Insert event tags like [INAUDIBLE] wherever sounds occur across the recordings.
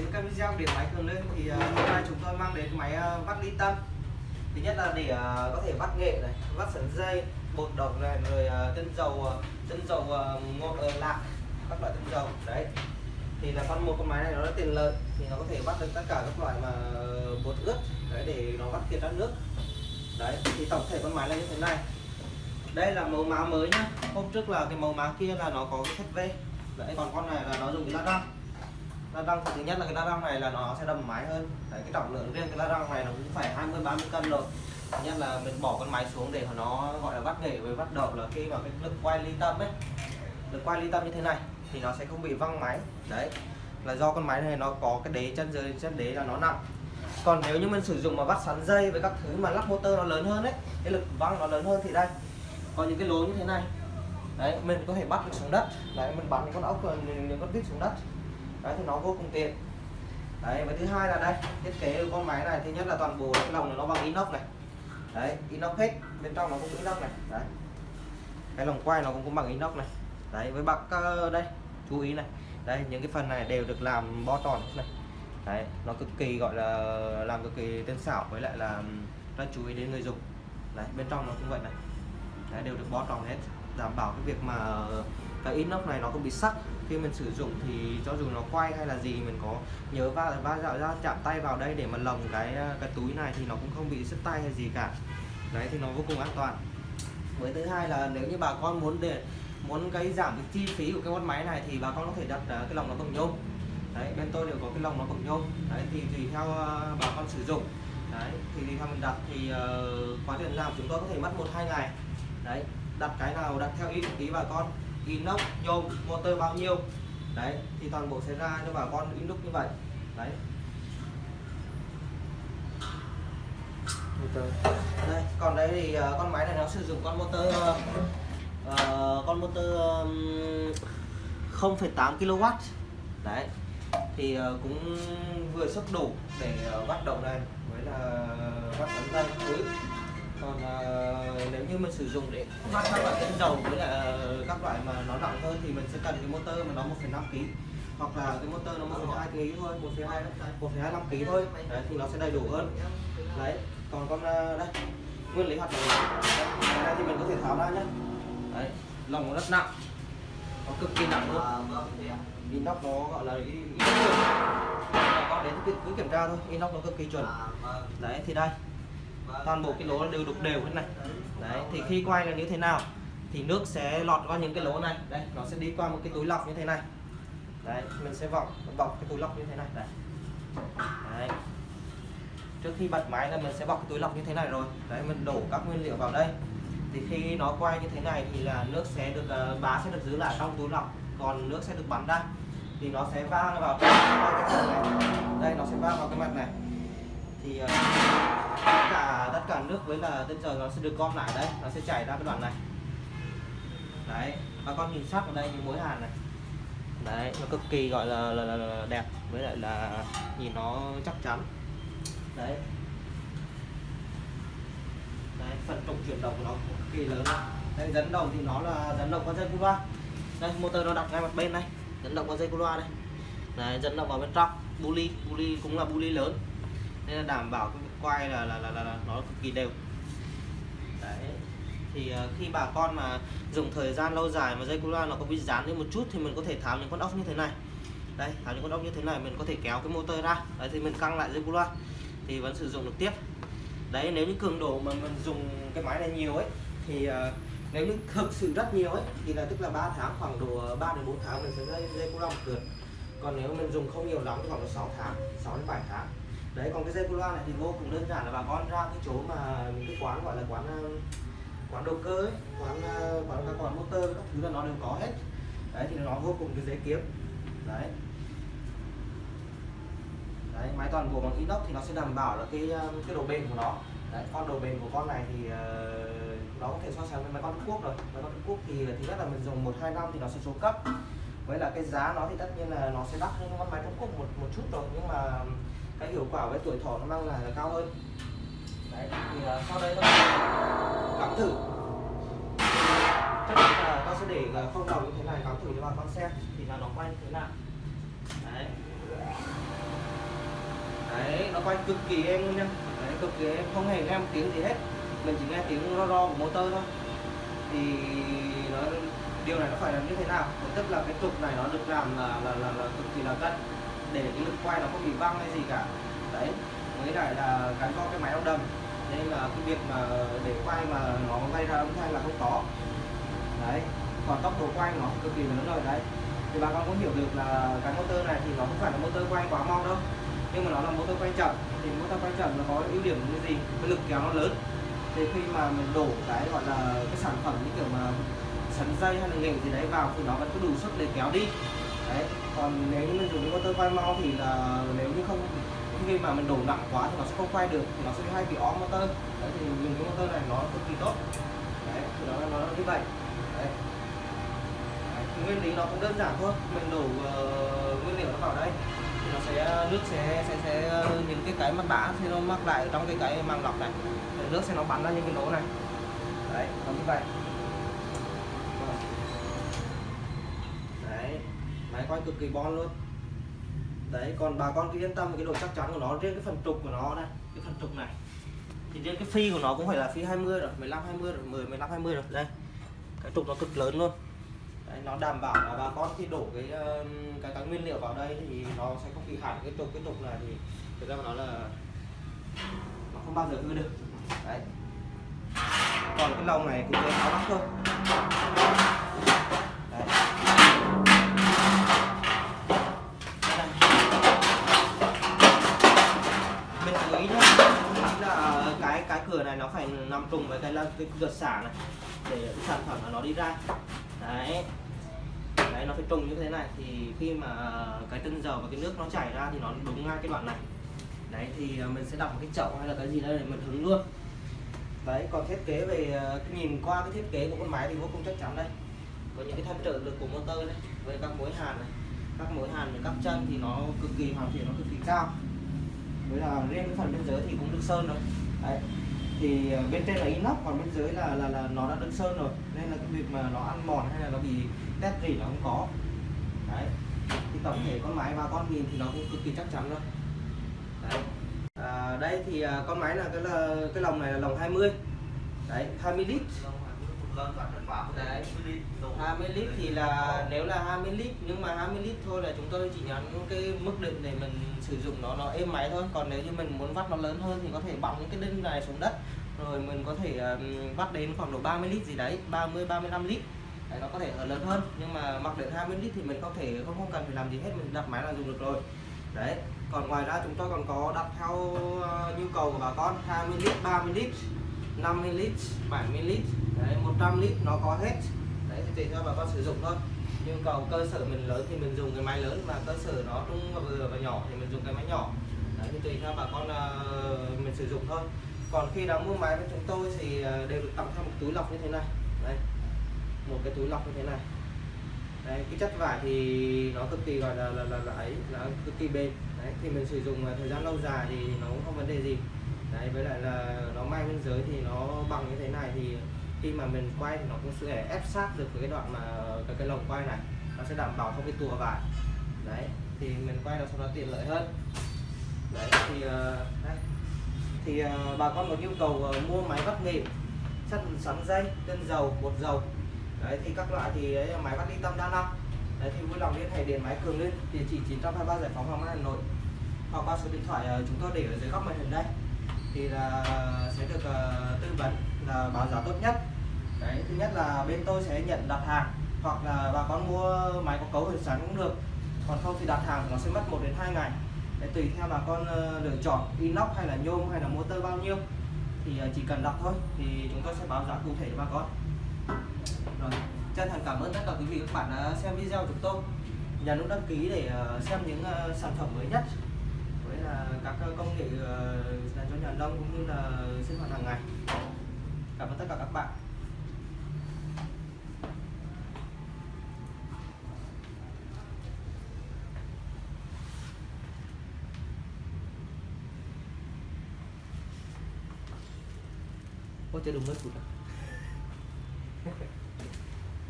đến các video điện máy cường lên thì uh, hôm nay chúng tôi mang đến máy uh, vắt ly tâm. Thứ nhất là để uh, có thể vắt nghệ này vắt sợi dây bột đồng này rồi tinh dầu tinh dầu ngọt ờ, ở lạc các loại tinh dầu đấy. Thì là con một con máy này nó rất tiện lợi thì nó có thể vắt được tất cả các loại mà ờ, bột ướt đấy để nó vắt kiệt ra nước. Đấy thì tổng thể con máy là như thế này. Đây là màu má mới nhá. Hôm trước là cái màu má kia là nó có cái thép V đấy còn con này là nó dùng cái lát răng la răng thứ nhất là cái la răng này là nó sẽ đầm máy hơn. Đấy, cái trọng lượng riêng cái la răng này nó cũng phải 20 30 cân rồi. Thứ nhất là mình bỏ con máy xuống để nó, gọi là bắt nghề với bắt đầu là khi mà cái lực quay ly tâm ấy. Lực quay ly tâm như thế này thì nó sẽ không bị văng máy. Đấy, là do con máy này nó có cái đế chân dưới, chân đế là nó nặng. Còn nếu như mình sử dụng mà bắt sắn dây với các thứ mà lắp motor nó lớn hơn đấy cái lực văng nó lớn hơn thì đây, có những cái lỗ như thế này. Đấy, mình có thể bắt được xuống đất. Đấy, mình bắn những con ốc ờ, những con vít xuống đất đấy thì nó vô cùng tiện. Đấy và thứ hai là đây thiết kế của con máy này thứ nhất là toàn bộ cái lồng này nó bằng inox này. Đấy inox hết bên trong nó cũng inox này. Đấy. Cái lồng quay nó cũng, cũng bằng inox này. Đấy với bạc ờ, đây chú ý này. Đây những cái phần này đều được làm bo tròn này. Đấy nó cực kỳ gọi là làm cực kỳ tinh xảo với lại là rất chú ý đến người dùng. Đấy bên trong nó cũng vậy này. Đấy, đều được bo tròn hết đảm bảo cái việc mà cái inox này nó không bị sắc. Khi mình sử dụng thì cho dù nó quay hay là gì mình có nhớ va va dạo ra chạm tay vào đây để mà lồng cái cái túi này thì nó cũng không bị sứt tay hay gì cả. Đấy thì nó vô cùng an toàn. Với thứ hai là nếu như bà con muốn để muốn cái giảm cái chi phí của cái con máy này thì bà con có thể đặt ờ, cái lồng nó bằng nhôm. Đấy bên tôi đều có cái lồng nó bằng nhôm. Đấy thì tùy theo ờ, bà con sử dụng. Đấy thì tùy theo mình đặt thì uh, quá trình làm chúng tôi có thể mất một hai ngày. Đấy đặt cái nào đặt theo ý ý bà con inox nhôm motor bao nhiêu. Đấy thì toàn bộ sẽ ra cho bà con inox như vậy. Đấy. Đây còn đây thì uh, con máy này nó sử dụng con motor uh, uh, con motor um, 0,8 kW đấy thì uh, cũng vừa sức đủ để uh, bắt đầu này với là bắt tấn dây cuối. Còn uh, nếu như mình sử dụng để bắt các tinh dầu với là các loại mà nó nặng hơn thì mình sẽ cần cái motor mà nó 1,5 kg hoặc là cái motor nó 1,2 kg thôi 1,2 1,25 kg thôi. Đấy thì nó sẽ đầy đủ hơn. Đấy còn con à, đây nguyên lý hoạt động. Này thì mình có thể tháo ra nhé đấy lồng nó rất nặng nó cực kỳ nặng luôn. Inox nó gọi là inox con đến cứ, cứ kiểm tra thôi inox nó cực kỳ chuẩn. Đấy thì đây toàn bộ cái lỗ đều đục đều thế này. Đấy thì khi quay là như thế nào? Thì nước sẽ lọt qua những cái lỗ này. Đây nó sẽ đi qua một cái túi lọc như thế này. Đấy mình sẽ vòng bọc cái túi lọc như thế này. Đấy, đấy. trước khi bật máy là mình sẽ bọc cái túi lọc như thế này rồi. Đấy mình đổ các nguyên liệu vào đây. Thì khi nó quay như thế này thì là nước sẽ được uh, bá sẽ được giữ lại trong túi lọc. Còn nước sẽ được bắn ra. Thì nó sẽ vang vào cái, cái này. Đây nó sẽ vang vào cái mặt này. Thì uh, tất cả tất cả nước với là tinh dầu nó sẽ được gom lại. Đấy nó sẽ chảy ra cái đoạn này đấy bà con nhìn sắc ở đây những mối hàn này. Đấy nó cực kỳ gọi là, là, là, là đẹp với lại là nhìn nó chắc chắn. Đấy. Đấy phần trục chuyển động của nó cực kỳ lớn đây dẫn động thì nó là dẫn động con dây cu loa. Đây motor nó đặt ngay mặt bên này dẫn động con dây cu loa đây. Đấy dẫn động vào bên trong. Buli buli cũng là buli lớn. Nên là đảm bảo cái quay là là, là, là, là nó cực kỳ đều. Đấy thì ờ, khi bà con mà dùng thời gian lâu dài mà dây cu loa nó có bị dán lên một chút thì mình có thể tháo những con ốc như thế này. Đây tháo những con ốc như thế này mình có thể kéo cái motor ra. Đấy thì mình căng lại dây cu loa thì vẫn sử dụng được tiếp. Đấy nếu như cường độ mà mình dùng cái máy này nhiều ấy thì uh, nếu như thực sự rất nhiều ấy thì là tức là 3 tháng khoảng độ 3 đến 4 tháng mình sẽ dây dây cu loa một lượt. Còn nếu mình dùng không nhiều lắm thì khoảng độ 6 tháng 6 đến 7 tháng. Đấy còn cái dây cu loa này thì vô cùng đơn giản là bà con ra cái chỗ mà những cái quán gọi là quán ờ, quán đồ cơ ấy quán ờ, quán các quán motor các thứ là nó đều có hết. Đấy thì nó vô cùng cái dễ kiếm. Đấy. Đấy máy toàn bộ bằng inox thì nó sẽ đảm bảo là cái ờ, cái độ bền của nó. Đấy con độ bền của con này thì uh, nó có thể so sánh với máy con Trung Quốc rồi. Máy con Trung Quốc thì thứ nhất là mình dùng một hai năm thì nó sẽ số cấp. Với là cái giá nó thì tất nhiên là nó sẽ đắt hơn con máy Trung Quốc một một chút rồi. Nhưng mà cái hiệu quả với tuổi thọ nó mang lại là cao hơn đấy thì uh, sau đây tôi cắm thử. Chắc chắn là tôi sẽ để ờ, không đồng như thế này cắm thử cho bà con xem thì là nó quay như thế nào. Đấy. Đấy nó quay cực kỳ êm luôn nha. Đấy, cực kỳ êm không hề nghe một tiếng gì hết. Mình chỉ nghe tiếng ro ro của motor thôi. Thì nó điều này nó phải làm như thế nào? Tức là cái trục này nó được làm là là là, là cực kỳ là cân để cái lực quay nó không bị văng hay gì cả. Đấy mới lại là gắn vào cái máy đông đầm nên là cái việc mà để quay mà nó gây ra âm thanh là không có. Đấy, còn tốc độ quay nó cực kỳ lớn rồi, đấy. Thì bà con cũng hiểu được là cái motor này thì nó không phải là motor quay quá mau đâu, nhưng mà nó là motor quay chậm. Thì motor quay chậm nó có ưu điểm như gì? Cái lực kéo nó lớn. Thì khi mà mình đổ cái gọi là cái sản phẩm như kiểu mà sắn dây hay là nghệ gì đấy vào thì nó vẫn có đủ sức để kéo đi. Đấy, còn nếu như mình dùng cái motor quay mau thì là nếu như không khi mà mình đổ nặng quá thì nó sẽ không quay được thì nó sẽ hay bị óm motor. Đấy thì dùng cái motor này nó cực kỳ tốt. Đấy thì nó nó như vậy. Đấy. đấy. Nguyên lý nó cũng đơn giản thôi. Mình đổ uh, nguyên liệu nó vào đây thì nó sẽ nước sẽ sẽ sẽ những cái cái mặt bã thì nó mắc lại trong cái cái màng lọc này. Thì nước sẽ nó bắn ra những cái lỗ này. Đấy nó như vậy. Vâng. Đấy. Máy quay cực kỳ bon luôn đấy còn bà con cứ yên tâm cái độ chắc chắn của nó riêng cái phần trục của nó đây cái phần trục này. Thì riêng cái phi của nó cũng phải là phi 20 rồi 15 20 rồi 10 15 20 rồi. Đây cái trục nó cực lớn luôn. Đấy, nó đảm bảo là bà con khi đổ cái cái cái nguyên liệu vào đây thì nó sẽ không bị hẳn cái trục cái trục này thì thực ra mà nói là nó không bao giờ hư được. Đấy. Còn cái lồng này cũng dễ tháo lắm thôi đấy. mình chú ý nhá chú ý là cái cái cửa này nó phải nằm trùng với cái cái cửa xả này, để cái sản phẩm nó đi ra. Đấy. Đấy, nó phải trùng như thế này, thì khi mà cái tinh dầu và cái nước nó chảy ra thì nó đúng ngay cái đoạn này. Đấy, thì à, mình sẽ đặt một cái chậu hay là cái gì đây để mình hứng luôn. Đấy, còn thiết kế về à, nhìn qua cái thiết kế của con máy thì vô cùng chắc chắn đây. Có những cái thân trợ lực của motor đấy với các mối hàn này, các mối hàn với các chân thì nó cực kỳ hoàn thiện, nó cực kỳ cao. Với là riêng cái phần bên dưới thì cũng được sơn rồi. Đấy thì ờ, bên trên là inox còn bên dưới là là là nó đã được sơn rồi. Nên là cái việc mà nó ăn mòn hay là nó bị tét gì nó không có. Đấy. Thì tổng thể con máy ba con nhìn thì nó cũng cực kỳ chắc chắn luôn. Đấy. À, đây thì à, con máy là cái là cái lồng này là lồng 20 đấy 20 lít đấy 20 lít thì là nếu là 20 lít nhưng mà 20 lít thôi là chúng tôi chỉ nhắn cái mức định để mình sử dụng nó nó êm máy thôi. Còn nếu như mình muốn vắt nó lớn hơn thì có thể bọc những cái đinh này xuống đất. Rồi mình có thể um, vắt đến khoảng độ 30 lít gì đấy 30 35 lít. Đấy, nó có thể ở lớn hơn. Nhưng mà mặc định 20 lít thì mình có thể không không cần phải làm gì hết mình đặt máy là dùng được rồi. Đấy còn ngoài ra chúng tôi còn có đặt theo uh, nhu cầu của bà con. 20 lít 30 lít 50 lít 70 lít đấy 100 lít nó có hết. Đấy thì tùy theo bà con sử dụng thôi. Nhu cầu cơ sở mình lớn thì mình dùng cái máy lớn mà cơ sở nó trung và vừa và nhỏ thì mình dùng cái máy nhỏ. Đấy thì tùy theo bà con uh, mình sử dụng thôi. Còn khi đã mua máy với chúng tôi thì uh, đều được tặng theo một túi lọc như thế này. Đây một cái túi lọc như thế này. Đấy cái chất vải thì nó cực kỳ gọi là là là, là ấy là cực kỳ bền. Đấy thì mình sử dụng ờ, thời gian lâu dài thì nó cũng không vấn đề gì. Đấy với lại là nó may bên dưới thì nó bằng như thế này thì khi mà mình quay thì nó cũng sẽ ép sát được với cái đoạn mà cái, cái lồng quay này. Nó sẽ đảm bảo không bị tùa vải đấy thì mình quay nó cho nó tiện lợi hơn. Đấy thì ờ, uh, đấy. thì uh, bà con có nhu cầu uh, mua máy vắt nghệ sắt sắn dây chân dầu bột dầu. Đấy thì các loại thì đấy, máy vắt ly tâm đa năng. Đấy thì vui lòng liên hệ điện máy cường lên địa chỉ 923 giải phóng hoàng mai hà nội. Hoặc qua số điện thoại chúng tôi để ở dưới góc màn hình đây. Thì là sẽ được uh, tư vấn là báo giá tốt nhất. Đấy, thứ nhất là bên tôi sẽ nhận đặt hàng, hoặc là bà con mua máy có cấu hình sẵn cũng được. Còn không thì đặt hàng nó sẽ mất 1 đến 2 ngày. Để tùy theo bà con ờ, lựa chọn, inox hay là nhôm hay là motor bao nhiêu. Thì ờ, chỉ cần đặt thôi, thì chúng tôi sẽ báo giá cụ thể cho bà con. Rồi, chân thành cảm ơn tất cả quý vị các bạn đã xem video của chúng tôi. Nhấn nút đăng ký để ờ, xem những sản phẩm mới nhất với là các công nghệ dành cho nhà nông cũng như là sinh hoạt hàng ngày cảm ơn tất cả các bạn. Ôi chơi đúng mất phút à? [LAUGHS]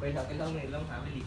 Quay lại cái lông này lông hả? Với lì